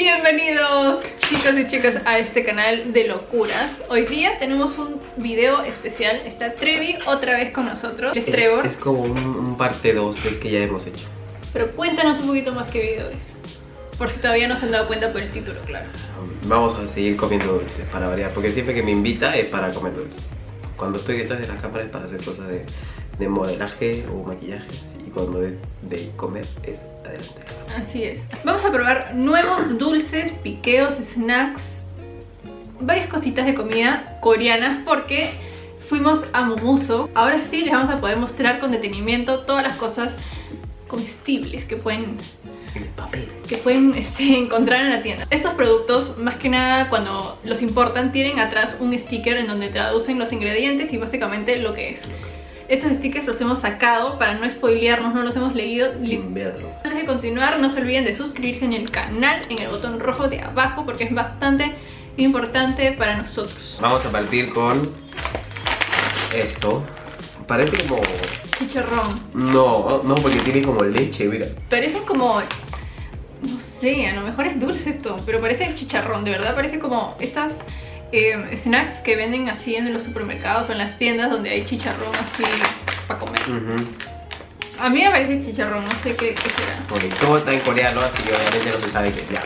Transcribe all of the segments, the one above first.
Bienvenidos chicos y chicas a este canal de locuras. Hoy día tenemos un video especial. Está Trevi otra vez con nosotros. Es Trevor. Es, como un, un parte 2 del que ya hemos hecho. Pero cuéntanos un poquito más qué video es Por si todavía no se han dado cuenta por el título, claro. Vamos a seguir comiendo dulces para variar Porque siempre que me invita es para comer dulces. Cuando estoy detrás de las cámaras para hacer cosas de, de modelaje o maquillaje Y cuando es de comer es adelante Así es. Vamos a probar nuevos dulces, piqueos, snacks, varias cositas de comida coreanas porque fuimos a Momuso. Ahora sí les vamos a poder mostrar con detenimiento todas las cosas comestibles que pueden que pueden este, encontrar en la tienda. Estos productos, más que nada cuando los importan, tienen atrás un sticker en donde traducen los ingredientes y básicamente lo que es. Estos stickers los hemos sacado para no spoilearnos, no los hemos leído. Sin verlo. Antes de continuar, no se olviden de suscribirse en el canal, en el botón rojo de abajo, porque es bastante importante para nosotros. Vamos a partir con esto. Parece como... Chicharrón. No, no, porque tiene como leche, mira. Parece como... No sé, a lo mejor es dulce esto, pero parece chicharrón, de verdad parece como estas eh, snacks que venden así en los supermercados o en las tiendas donde hay chicharrón así para comer. A mí me parece chicharrón, no sé qué, será. Bueno, todo está en coreano, así que obviamente no se sabe qué ya.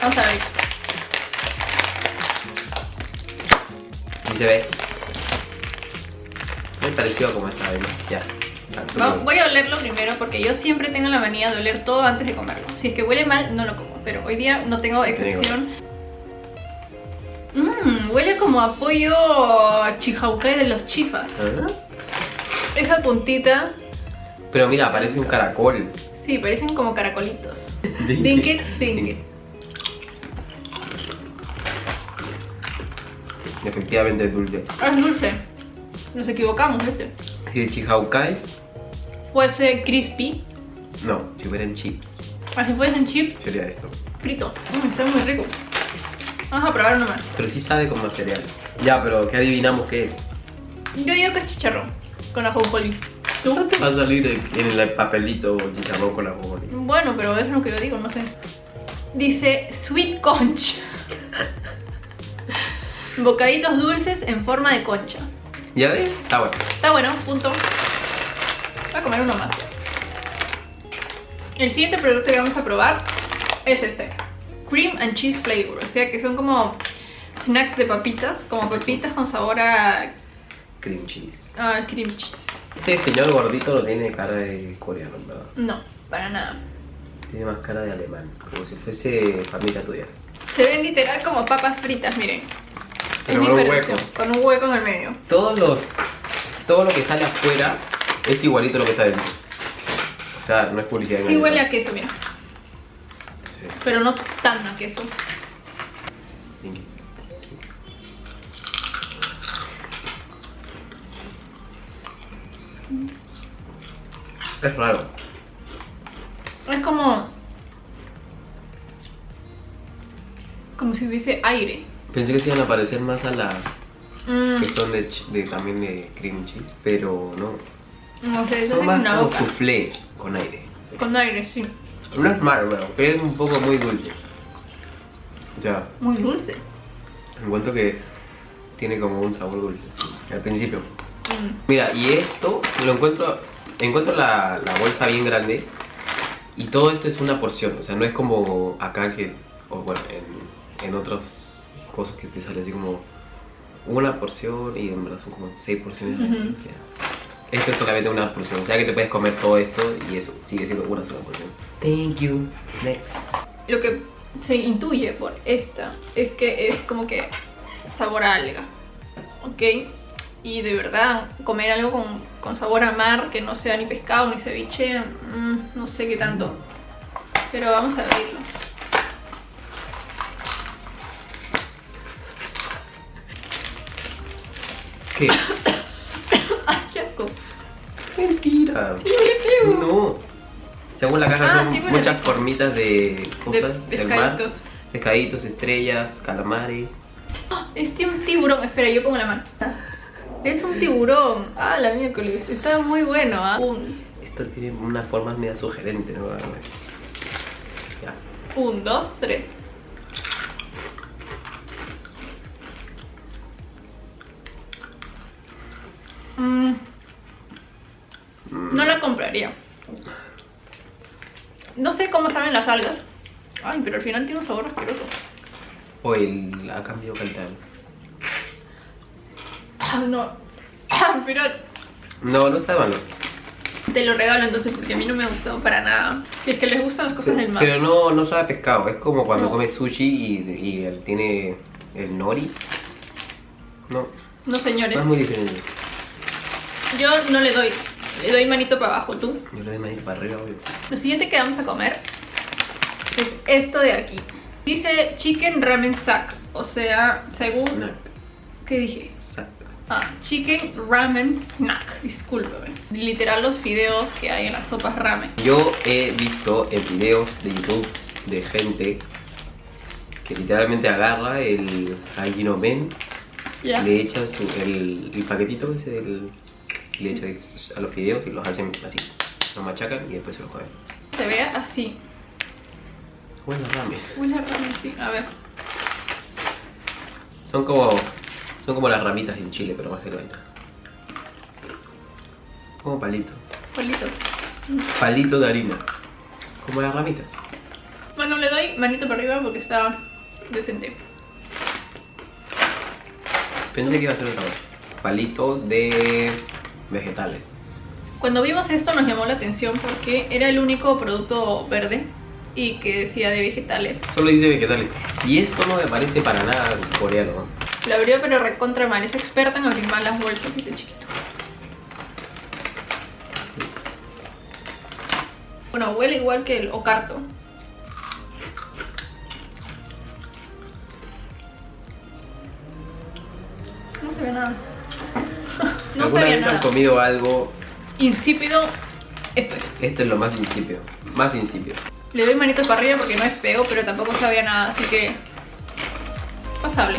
Vamos a ver. Y se ve. Muy parecido como esta vez, ya. voy a olerlo primero porque yo siempre tengo la manía de oler todo antes de comerlo. Si es que huele mal, no lo como. Pero hoy día no tengo excepción. Huele como a pollo de los chifas. ¿Ah? Esa puntita. Pero mira, parece un caracol. Sí, parecen como caracolitos. Dinket, Dinket. Efectivamente es dulce. Es dulce. Nos equivocamos, ¿viste? Si el chihaukai fuese crispy. No, si fueran chips. Ah, si fuesen chips. Sería esto. Frito. Mm, está muy rico. Vamos a probar uno más. Pero sí sabe como cereal. Ya, pero ¿qué adivinamos qué es? Yo digo que es chicharrón con ajonjolí. ¿Tú? Va a salir en el papelito chicharrón con ajonjolí. Bueno, pero es lo que yo digo, no sé. Dice sweet conch. Bocaditos dulces en forma de concha. ¿Ya ves? Está bueno. Está bueno, punto. Voy a comer uno más. El siguiente producto que vamos a probar es este cream and cheese flavor. O sea que son como snacks de papitas, como papitas con sabor a... Cream cheese. Ah, cream cheese. Ese señor gordito no tiene cara de coreano, ¿verdad? No, para nada. Tiene más cara de alemán, como si fuese familia tuya. Se ven literal como papas fritas, miren. es mi un hueco. Con un hueco en el medio. Todos los... Todo lo que sale afuera es igualito a lo que está dentro. O sea, no es publicidad. Sí huele a queso, mira. Pero no tan a queso. Es raro. Es como... Como si hubiese aire. Pensé que se iban a parecer más a la... Mm. Que son de, también de cream cheese, pero no. No sé, son más como soufflé con aire. Con aire, sí. No es malo, pero es un poco muy dulce. Ya. Muy dulce. Encuentro que tiene como un sabor dulce al principio. Mm. Mira, y esto lo encuentro, encuentro la, bolsa bien grande y todo esto es una porción, o sea, no es como acá que, o bueno, en, en otras cosas que te sale así como una porción y en verdad son como seis porciones. Esto es solamente una porción, o sea que te puedes comer todo esto y eso sigue siendo una sola porción. Thank you. Next. Lo que se intuye por esta es que es como que sabor a alga, ¿ok? Y de verdad, comer algo con, con sabor a mar, que no sea ni pescado ni ceviche, mm, no sé qué tanto. Pero vamos a abrirlo. ¿Qué? No. Según la caja ah, son muchas formitas de cosas del mar. Pescaditos, estrellas, calamares. Este es un tiburón. Espera, yo pongo la mano. Es un tiburón. Ah, la miércoles. Está muy bueno, ¿ah? Un... Esto tiene unas formas medio sugerentes, ¿no? Ya. Un, dos, tres. Mmm no la compraría. No sé cómo saben las algas. Ay, pero al final tiene un sabor asqueroso. O el ha cambiado calidad. Ah, no. Ah, pero No, no está malo. te lo regalo entonces porque a mí no me gustó para nada. Si es que les gustan las cosas del mar. Pero no, no sabe a pescado. Es como cuando No. comes sushi y, y él tiene el nori. No, No, señores. no es muy diferente. Yo no le doy. Le doy manito para abajo, tú. Yo le doy manito para arriba, obvio. Lo siguiente que vamos a comer es esto de aquí. Dice Chicken Ramen Sack. O sea, según... Snack. ¿Qué dije? Sac. Ah, Chicken Ramen Snack. Discúlpeme. Literal los fideos que hay en las sopas ramen. Yo he visto en videos de YouTube de gente que literalmente agarra el Hajino Men, Ya. le echan su, el, el paquetito ese del, le echan a los fideos y los hacen así, los machacan y después se los comen. Se ve así. Bueno, ramen. Huele ramen, sí. A ver. Son como, son como las ramitas en Chile, pero más de vaina. Como palito. Polito. Palito de harina. Como las ramitas. Bueno, le doy manito para arriba porque está decente. Pensé que iba a ser otra cosa. Palito de vegetales. Cuando vimos esto nos llamó la atención porque era el único producto verde y que decía de vegetales. Solo dice vegetales. Y esto no me parece para nada coreano. ¿no? La abrió pero recontra mal, es experta en abrir mal las bolsas y de chiquito. Bueno, huele igual que el ocarto. No se ve nada. No ¿Alguna sabía vez han nada. comido algo? Insípido, esto es. Esto es lo más insípido. Más insípido. Le doy manito para arriba porque no es feo, pero tampoco sabía nada, así que... Pasable.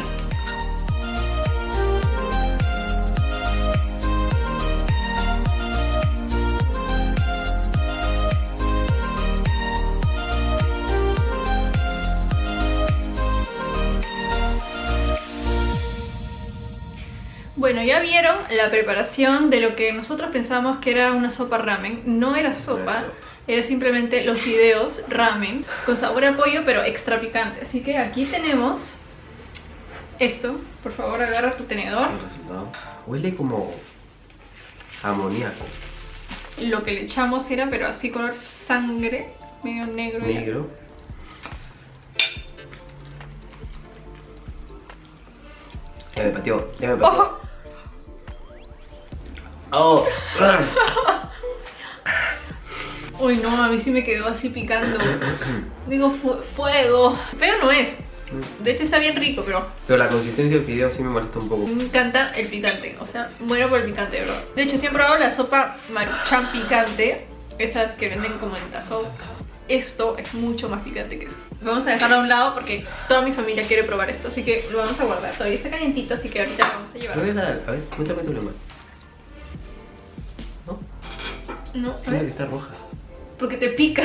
Bueno, ya vieron la preparación de lo que nosotros pensamos que era una sopa ramen. No era sopa, era simplemente los fideos ramen con sabor a pollo, pero extra picante. Así que aquí tenemos esto. Por favor, agarra tu tenedor. Huele como amoníaco. Lo que le echamos era, pero así color sangre, medio negro. Negro. Ya me pateó. Ya me pateó. ¡Ojo! Oh. Uy, no, a mí sí me quedó así picando. Digo, fu- fuego. Feo no es. De hecho está bien rico, pero Pero la consistencia del video sí me molesta un poco. me encanta el picante. O sea, muero por el picante, bro. De hecho, he probado la sopa maruchan picante. Esas que venden como en tazo. Esto es mucho más picante que eso. Vamos a dejarlo a un lado porque toda mi familia quiere probar esto. Así que lo vamos a guardar. Todavía está calientito, así que ahorita lo vamos a llevar. ¿Dónde está? A ver, muéstrame tu lema. ¿No? No, a Tiene que ver. estar roja. Porque te pica.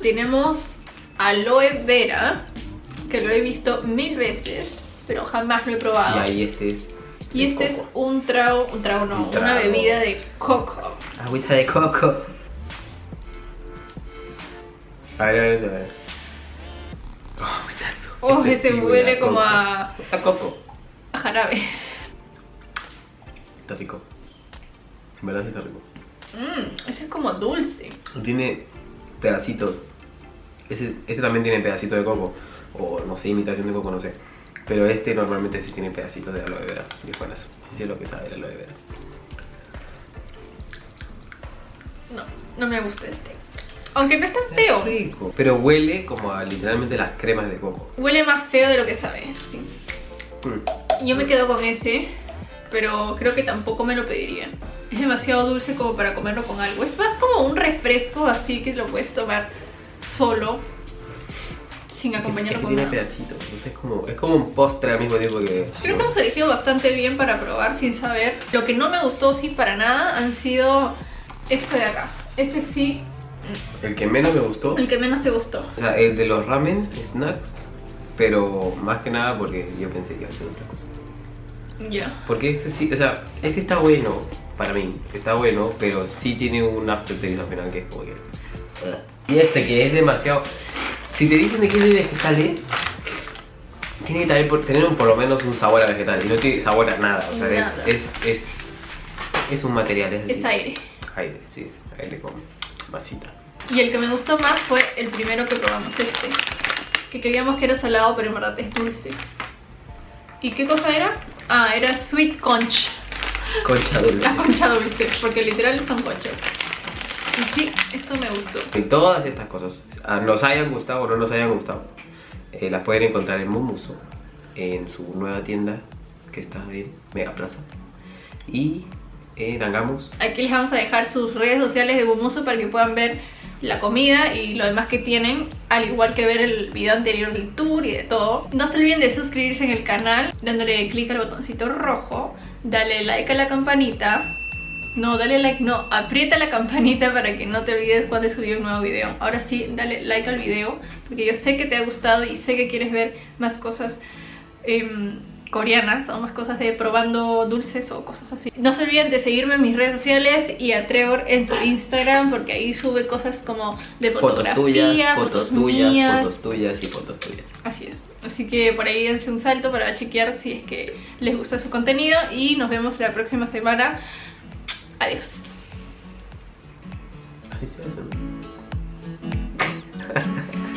Tenemos aloe vera, que lo he visto mil veces, pero jamás lo he probado. Y ahí este es. Y este es un trago, un trago no, Un una bebida de coco. Agüita de coco. A ver, a ver, a ver. Oh. Oh, Este sí huele como coco. a, A coco. a jarabe. Está rico. En verdad sí está rico. Mmm, ese es como dulce. Tiene pedacitos. Ese, este también tiene pedacito de coco. O no sé, imitación de coco, no sé. Pero este normalmente sí tiene pedacitos de aloe vera. Y buenas. Sí sé lo que sabe el aloe vera. No, no me gusta este. Aunque no es tan feo. Rico. Pero huele como a literalmente las cremas de coco. Huele más feo de lo que sabe. sí. Mm. Yo me quedo con ese, pero creo que tampoco me lo pediría. Es demasiado dulce como para comerlo con algo. Es más como un refresco así que lo puedes tomar solo, sin Es acompañarlo que con tiene nada. pedacitos. Es como, es como un postre al mismo tiempo que. Creo que hemos elegido bastante bien para probar sin saber. Lo que no me gustó, sí, para nada, han sido este de acá. Ese sí, El que menos me gustó. el que menos te gustó. O sea, el de los ramen snacks. Pero más que nada porque yo pensé que iba a ser otra cosa. Ya. Porque este sí, o sea, este está bueno, para mí. Está bueno, pero sí tiene un aftertaste al final que es como que... Y este que es demasiado... Si te dicen de que es de vegetales, tiene que tener por, tener por lo menos un sabor a vegetal. Y no tiene sabor a nada. O sea, es- Nada. Es, es, es, un material, es decir, Es aire. Aire, sí. Aire con masita. Y el que me gustó más fue el primero que probamos, este. Que creíamos que era salado, pero en verdad es dulce. ¿Y qué cosa era? Ah, era sweet conch. Concha dulce. La concha dulce, porque literal son conchas. Y sí, esto me gustó. Y todas estas cosas, ah, nos hayan gustado o no nos hayan gustado, eh, las pueden encontrar en Mumuso, en su nueva tienda que está en Mega Plaza. Y en Angamos. Aquí les vamos a dejar sus redes sociales de Bumuso para que puedan ver la comida y lo demás que tienen, al igual que ver el video anterior del tour y de todo. No se olviden de suscribirse en el canal, dándole clic al botoncito rojo, dale like a la campanita. No, dale like, no, aprieta la campanita para que no te olvides cuando subido un nuevo video. Ahora sí, dale like al video, porque yo sé que te ha gustado y sé que quieres ver más cosas em, coreanas o más cosas de probando dulces o cosas así. No se olviden de seguirme en mis redes sociales y a Trevor en su Instagram porque ahí sube cosas como de Fotos fotografía, tuyas, fotos tuyas, mías. fotos tuyas y fotos tuyas. Así es. Así que por ahí dense un salto para chequear si es que les gusta su contenido y nos vemos la próxima semana. Adiós. Así se hace.